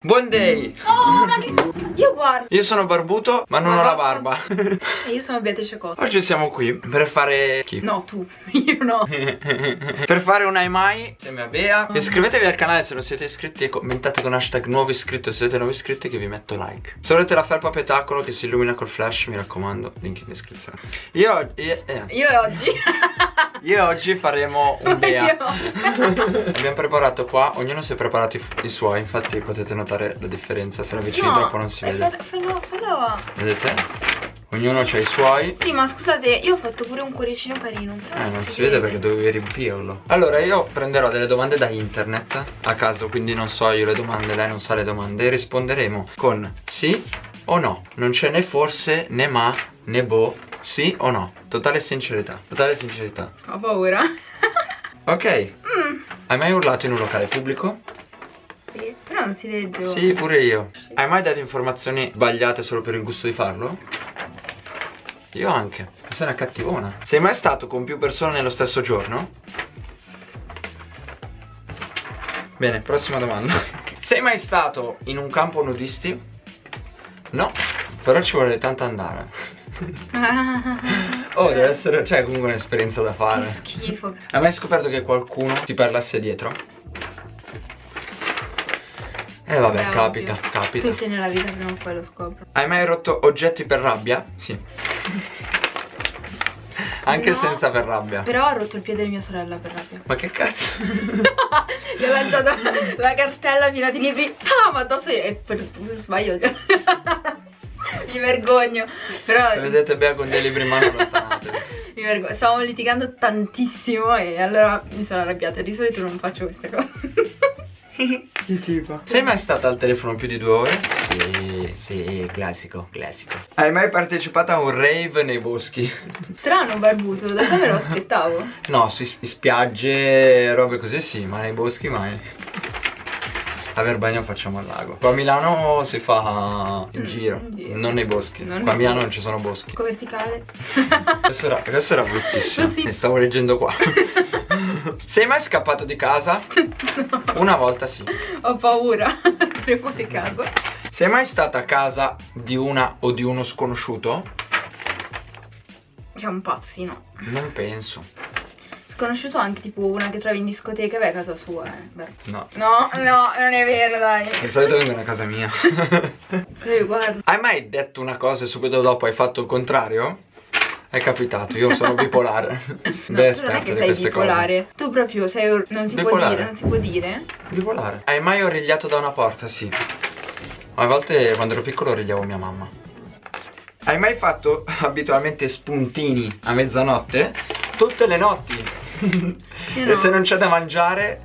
Buon day! Oh, ma che... Io guardo. Io sono barbuto, ma non Ma ho la barba. E io sono Beatrice Cotta. Oggi siamo qui per fare... Chi? No, tu. Io no. per fare un Ai Mai insieme a Bea Iscrivetevi al canale se non siete iscritti e commentate con hashtag nuovo iscritto se siete nuovi iscritti che vi metto like Se volete la felpa petacolo che si illumina col flash mi raccomando link in descrizione Io, oggi- io, eh, Io oggi. Io oggi faremo un Bea. Abbiamo preparato qua, ognuno si è preparato i, i suoi Infatti potete notare la differenza Se la avvicini No, troppo non si vede Fallo, fallo. Vedete? Ognuno ha i suoi Sì, ma scusate, io ho fatto pure un cuoricino carino. Eh, non si vede perché dovevi riempirlo. Allora, io prenderò delle domande da internet a caso, quindi non so io le domande, lei non sa le domande. E risponderemo con sì o no. Non c'è né forse, né ma, né boh. Sì o no. Totale sincerità. Totale sincerità. Ho paura. Ok. Mm. Hai mai urlato in un locale pubblico? Sì, però non si legge. Sì, pure io. Hai mai dato informazioni sbagliate solo per il gusto di farlo? Io anche. Sei una cattivona. Sei mai stato con più persone nello stesso giorno? Bene, prossima domanda. Sei mai stato in un campo nudisti? No, però ci vuole tanto andare. Oh, deve essere, cioè comunque un'esperienza da Che fare. schifo. Hai mai scoperto che qualcuno ti parlasse dietro? Eh vabbè, Beh, capita, ovvio. capita. Tutti nella vita prima o poi lo scopro. Hai mai rotto oggetti per rabbia? Sì. Anche No, senza per rabbia. Però ho rotto il piede di mia sorella per rabbia. Ma che cazzo? Gli ho lanciato la cartella piena di libri. Ah, ma addosso io. E per sbaglio. Mi vergogno. Però Se vedete Bea con dei libri in mano mi vergogno. Stavamo litigando tantissimo e allora mi sono arrabbiata. Di solito non faccio queste cose. Che tipo? Sei mai stata al telefono più di due ore? Sì, sì, classico, classico. Hai mai partecipato a un rave nei boschi? Strano barbuto, da te me lo aspettavo. No, si spiagge, robe così sì, ma nei boschi mai. A Verbania facciamo al lago. Qua a Milano si fa in Mm, giro, in giro. non nei boschi. Non Qua a Milano non ci sono boschi. Ecco verticale. Questo era, questo era bruttissimo. Ne stavo leggendo qua. Sei mai scappato di casa? Una volta sì. Ho paura. Prima di casa. Sei mai stata a casa di una o di uno sconosciuto? Siamo pazzi, no? Non penso. Sconosciuto anche tipo una che trovi in discoteca, beh, a casa sua, eh. Vero. No. No, no, non è vero, dai. Di solito vengono a casa mia. Se guarda. hai mai detto una cosa e subito dopo hai fatto il contrario? È capitato, io sono bipolare. No, Beh, tu non è che sei queste bipolare. Tu proprio sei. Non si può Bipolare. dire, non si può dire. cose. Bipolare. Hai mai origliato da una porta? Sì. A volte quando ero piccolo origliavo mia mamma. Hai mai fatto abitualmente spuntini a mezzanotte? Tutte le notti. E no. se non c'è da mangiare,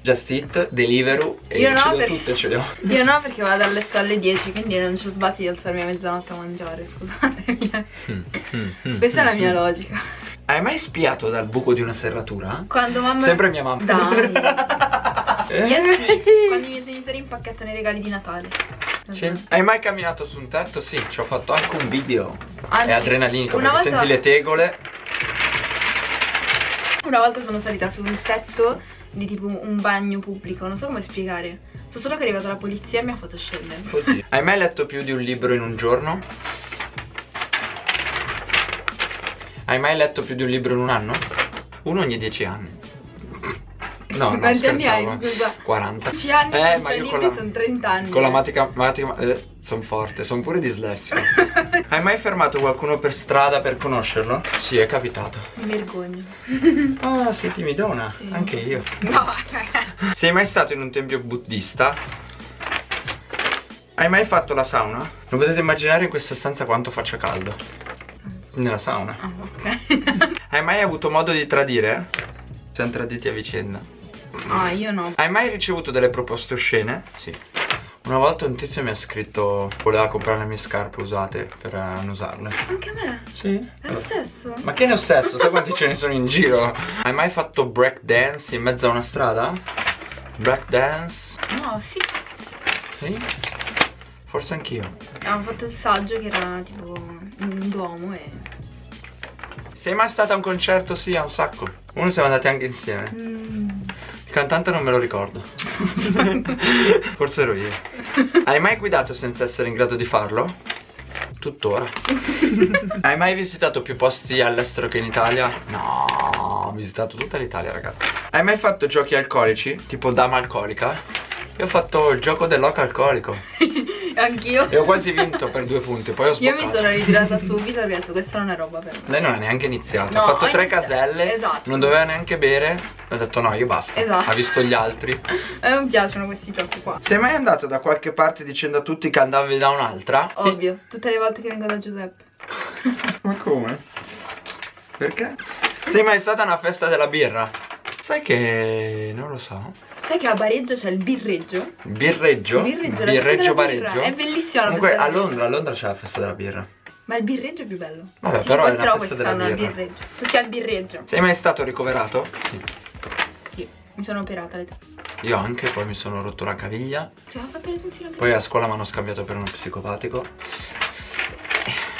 just eat, Deliveroo e Io no, ho perché- tutte, ce le ho. Io no, perché vado a letto alle 10, quindi non ci sbatti di alzarmi a mezzanotte a mangiare, scusatemi. Questa è la mia logica. Hai mai spiato dal buco di una serratura? Quando mamma. Sempre mia mamma. Dai. Io sì, quando i miei genitori impacchettano i regali di Natale. Sì. Hai mai camminato su un tetto? Sì, ci ho fatto anche un video. Anzi, È adrenalinico perché volta- senti le tegole. Una volta sono salita su un tetto di tipo un bagno pubblico, non so come spiegare. So solo che è arrivata la polizia e mi ha fatto scendere. Oddio. Hai mai letto più di un libro in un giorno? Hai mai letto più di un libro in un anno? Uno ogni dieci anni. No, no, Quanti anni hai, scherzavo. scusa? 40. 10 anni Eh, ma tre io con libri la, sono 30 anni. con la matica, matica eh, sono forte, sono pure dislessico. Hai mai fermato qualcuno per strada per conoscerlo? Sì, è capitato. Mi vergogno. Ah, sei timidona, Sì. anche io. No, Sei mai stato in un tempio buddista? Hai mai fatto la sauna? Non potete immaginare in questa stanza quanto faccia caldo. Nella sauna. ah, ok. Hai mai avuto modo di tradire? Siamo traditi a vicenda. Ah, io no. Hai mai ricevuto delle proposte oscene? Sì. Una volta un tizio mi ha scritto voleva comprare le mie scarpe usate per eh, non usarle. Anche a me. Sì. È lo stesso. Ma che è lo stesso? Sai quanti ce ne sono in giro? Hai mai fatto break dance in mezzo a una strada? Break dance? No, sì. Sì? Forse anch'io. Abbiamo fatto il saggio che era tipo un duomo e. Sei mai stata a un concerto? Sì, a un sacco. Uno siamo andati anche insieme. Mm, cantante non me lo ricordo. Forse ero io. Hai mai guidato senza essere in grado di farlo? Tuttora. Hai mai visitato più posti all'estero che in Italia? No, ho visitato tutta l'Italia, ragazzi. Hai mai fatto giochi alcolici? Tipo dama alcolica? Io ho fatto il gioco dell'oca alcolico. Anch'io. E ho quasi vinto per due punti, poi ho sboccato. Io mi sono ritirata subito perché ho detto questa non è roba per me. Lei non ha neanche iniziato, No, ha fatto tre iniziato. caselle, Esatto. non doveva neanche bere, ho detto no, io basta. Esatto. Ha visto gli altri. A me non piacciono questi giochi qua. Sei mai andato da qualche parte dicendo a tutti che andavi da un'altra? Ovvio, tutte le volte che vengo da Giuseppe. Ma come? Perché? Sei mai stata a una festa della birra? Sai che non lo so. Sai che a Bareggio c'è il birreggio? Birreggio? Birreggio, la Birreggio birra. Bareggio. È bellissima la Comunque a Londra, a Londra c'è la festa della birra. Ma il birreggio è più bello. Vabbè, Ti però è incontrerò festa della quest'anno al birra. birreggio. Tutti al birreggio. Sei mai stato ricoverato? Sì. Sì, mi sono operata le Io anche, poi mi sono rotto la caviglia. Cioè, ho fatto le tonsille anche Poi a scuola mi hanno scambiato per uno psicopatico.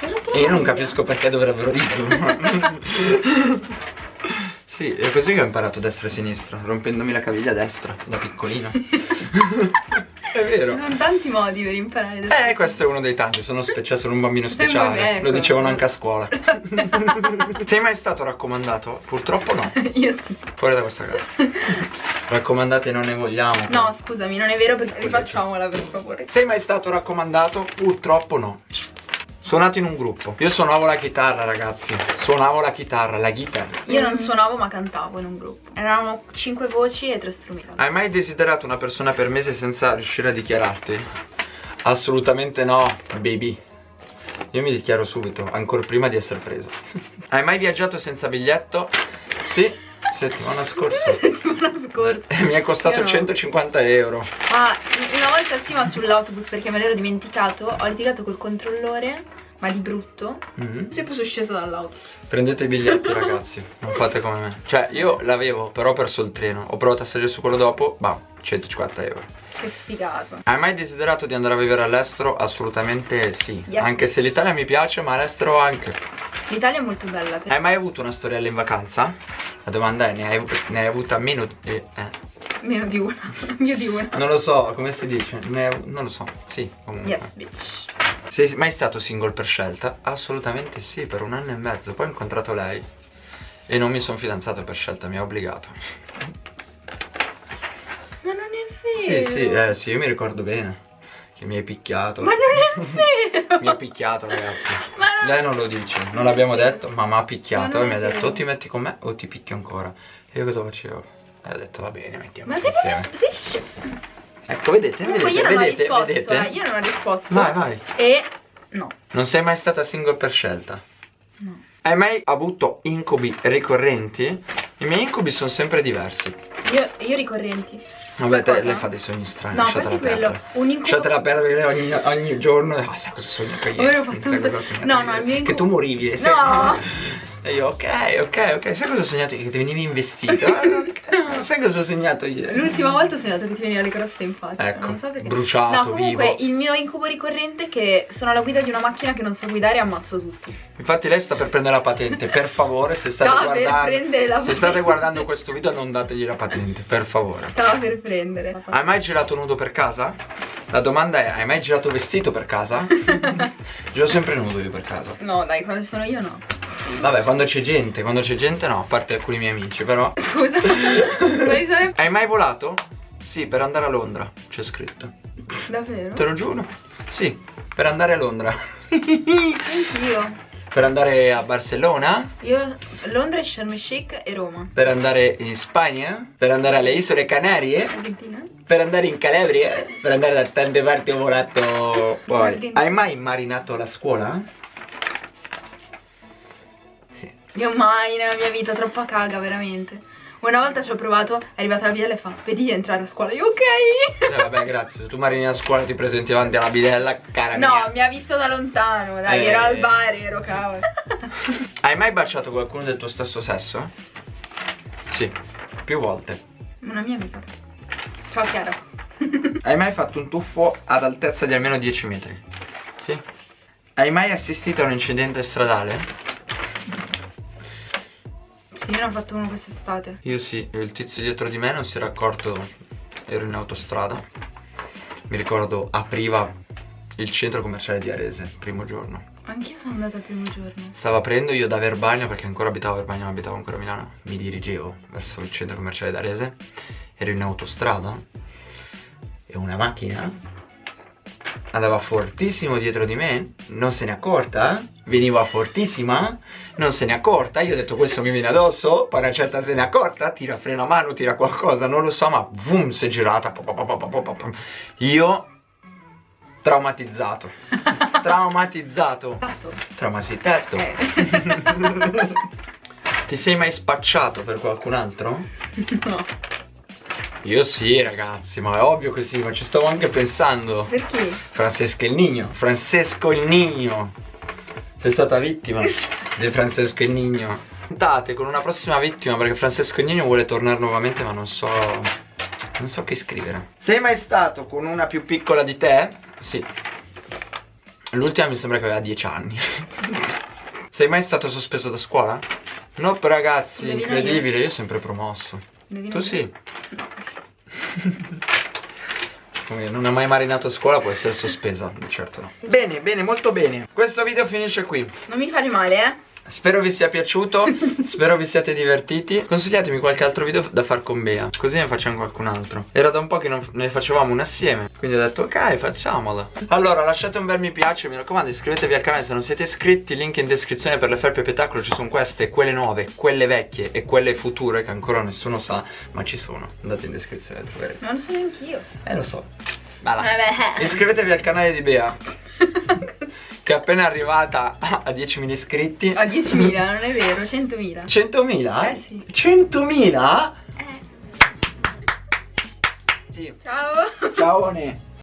La E io non capisco perché dovrebbero dirlo. sì, è così che ho imparato destra e sinistra, rompendomi la caviglia a destra, da piccolino. è Ci vero. sono tanti modi per imparare adesso. Eh, questo è uno dei tanti, sono, cioè, sono un bambino speciale, me, ecco. lo dicevano anche a scuola. Sei mai stato raccomandato? Purtroppo no, Io sì. fuori da questa casa. Raccomandate non ne vogliamo. No, scusami, non è vero perché rifacciamola per favore. Sei mai stato raccomandato? Purtroppo no. Suonato in un gruppo. Io suonavo la chitarra, ragazzi. Suonavo la chitarra, la chitarra. Io non suonavo ma cantavo in un gruppo. Eravamo cinque voci e tre strumenti. Hai mai desiderato una persona per mese senza riuscire a dichiararti? Assolutamente no, baby. Io mi dichiaro subito, ancora prima di essere preso. Hai mai viaggiato senza biglietto? Sì, settimana scorsa. settimana scorsa. E mi è costato no. 150 euro. Ah, una volta sì, ma sull'autobus perché me l'ero dimenticato. Ho litigato col controllore, ma di brutto. Mhm. Sì, poi sono sceso dall'auto. Prendete i biglietti ragazzi, non fate come me. Cioè io l'avevo, però ho perso il treno. Ho provato a salire su quello dopo, bam, 150 euro. Che sfigato. Hai mai desiderato di andare a vivere all'estero? Assolutamente sì. Yes. Anche se l'Italia mi piace, ma all'estero anche. L'Italia è molto bella. Per... Hai mai avuto una storiella in vacanza? La domanda è, ne hai, ne hai avuta meno di... Eh. Meno di una. Mio di una. Non lo so, come si dice? Ne hai- non lo so, sì, comunque. Yes, bitch. Sei mai stato single per scelta? Assolutamente sì, per un anno e mezzo. Poi ho incontrato lei e non mi sono fidanzato per scelta, mi ha obbligato. Ma non è Sì, vero. sì, eh, sì, io mi ricordo bene. Che mi hai picchiato. Ma non è vero. Mi ha picchiato, ragazzi. Ma non- Lei non lo dice, non l'abbiamo detto, ma mi ha picchiato Ma e mi ha detto o ti metti con me o ti picchio ancora. E io cosa facevo? E ho detto va bene, mettiamo Ma sei insieme. proprio sei. Ecco, vedete, Comunque io vedete, ho vedete, risposto. vedete. eh, Io non ho risposto. Vai, vai. E no. Non sei mai stata single per scelta? No. Hai mai avuto incubi ricorrenti? I miei incubi sono sempre diversi. Io, io ricorrenti. Vabbè, te, lei fa dei sogni strani, No, lasciatela perdere. un incubo- Lasciatela perdere ogni, ogni giorno. Ah, sai cosa ho sognato ieri? Ora ho fatto un cosa so- ho sognato No, no, il mio Che incubo- tu morivi. e sei- No. E io, ok, ok, ok. Sai cosa ho sognato ieri? Che ti venivi investito. Ah, Sai cosa ho sognato ieri? L'ultima volta ho sognato che ti veniva le croste in faccia. Ecco, non so perché. bruciato, No, comunque vivo. il mio incubo ricorrente è che sono alla guida di una macchina che non so guidare e ammazzo tutti. Infatti lei sta per prendere la patente. Per favore, se state per guardando... Se state guardando questo video non dategli la patente, per favore. Stava per prendere. Hai mai girato nudo per casa? La domanda è, hai mai girato vestito per casa? Giro sempre nudo io per casa. No, dai, quando sono io no. Vabbè, quando c'è gente, quando c'è gente no, a parte alcuni miei amici, però. Scusa. Quali sarebbe? Hai mai volato? Sì, per andare a Londra, c'è scritto. Davvero? Te lo giuro? Sì, per andare a Londra. Anch'io. per andare a Barcellona? Io Londra, Sharm el Sheikh e Roma. Per andare in Spagna? Per andare alle isole Canarie? Argentina? Per andare in Calabria? Per andare da tante parti ho volato fuori. Hai mai marinato la scuola? Io mai nella mia vita, troppa caga, veramente. Una volta ci ho provato, è arrivata la bidella e fa, vedi di entrare a scuola. Io ok. Eh, vabbè, grazie. Se tu marini a scuola ti presenti davanti alla bidella, cara No, mia. mi ha visto da lontano, dai, Eh. era al bar, ero cavolo. Hai mai baciato qualcuno del tuo stesso sesso? Sì, più volte. Una mia amica. Ciao Chiara. Hai mai fatto un tuffo ad altezza di almeno 10 metri? Sì. Hai mai assistito a un incidente stradale? Sì. Io ne ho fatto uno quest'estate. Io sì, il tizio dietro di me non si era accorto, ero in autostrada. Mi ricordo apriva il centro commerciale di Arese, primo giorno. Anch'io sono andata il primo giorno. Stavo aprendo io da Verbagna, perché ancora abitavo a Verbagna, ma abitavo ancora a Milano. Mi dirigevo verso il centro commerciale di Arese. Ero in autostrada e una macchina andava fortissimo dietro di me, non se ne accorta, veniva fortissima, non se ne accorta, io ho detto questo mi viene addosso, poi una certa se ne accorta, tira freno a mano, tira qualcosa, non lo so, ma boom, si è girata, io traumatizzato, traumatizzato, traumatizzato, eh. ti sei mai spacciato per qualcun altro? No. Io sì ragazzi, ma è ovvio che sì, ma ci stavo anche pensando Perché? Francesco il Nino Francesco il Nino Sei stata vittima di Francesco il Nino Puntate con una prossima vittima perché Francesco il Nino vuole tornare nuovamente ma non so Non so che scrivere Sei mai stato con una più piccola di te? Sì L'ultima mi sembra che aveva 10 anni Sei mai stato sospeso da scuola? No ragazzi, Indovina incredibile, io. io sempre promosso Indovina Tu io. sì? Come non ha mai marinato a scuola può essere sospesa, certo no. Bene, bene, molto bene. Questo video finisce qui. Non mi fare male, eh? Spero vi sia piaciuto, spero vi siate divertiti. Consigliatemi qualche altro video da far con Bea Così ne facciamo qualcun altro. Era da un po' che non ne facevamo una assieme Quindi ho detto ok facciamola Allora lasciate un bel mi piace Mi raccomando iscrivetevi al canale se non siete iscritti Link in descrizione per le felpe petacolo Ci sono queste, quelle nuove, quelle vecchie E quelle future che ancora nessuno sa Ma ci sono. Andate in descrizione troverete. Non lo so neanch'io. Eh lo so. Bala. Iscrivetevi al canale di Bea che è appena arrivata a 10.000 iscritti. A 10.000, non è vero, 100.000. 100.000? Eh sì. 100.000? Eh. Sì. Ciao. Ciao Ne.